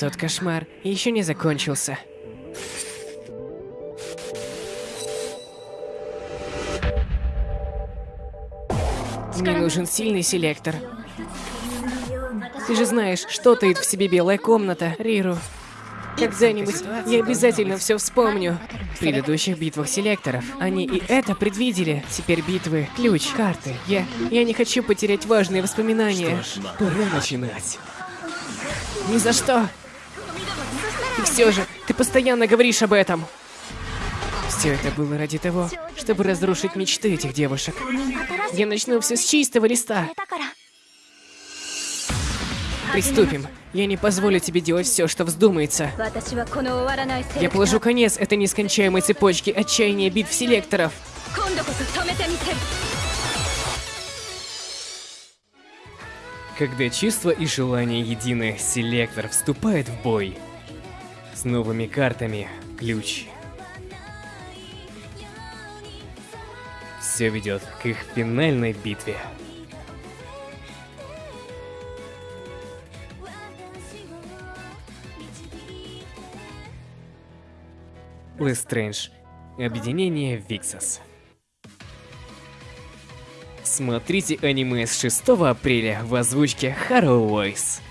Тот кошмар еще не закончился. Мне нужен сильный селектор. Ты же знаешь, что таит в себе белая комната, Риру. Когда-нибудь я обязательно все вспомню. В предыдущих битвах селекторов они и это предвидели. Теперь битвы, ключ, карты. Я, я не хочу потерять важные воспоминания. Пора начинать. Ни за что. И все же, ты постоянно говоришь об этом. Все это было ради того, чтобы разрушить мечты этих девушек. Я начну все с чистого листа. Приступим. Я не позволю тебе делать все, что вздумается. Я положу конец этой нескончаемой цепочке отчаяния битв селекторов. Когда чувства и желания едины, селектор вступает в бой. С новыми картами, ключ. Все ведет к их финальной битве. Лестрэндж. Объединение Виксас. Смотрите аниме с 6 апреля в озвучке Harrow Voice.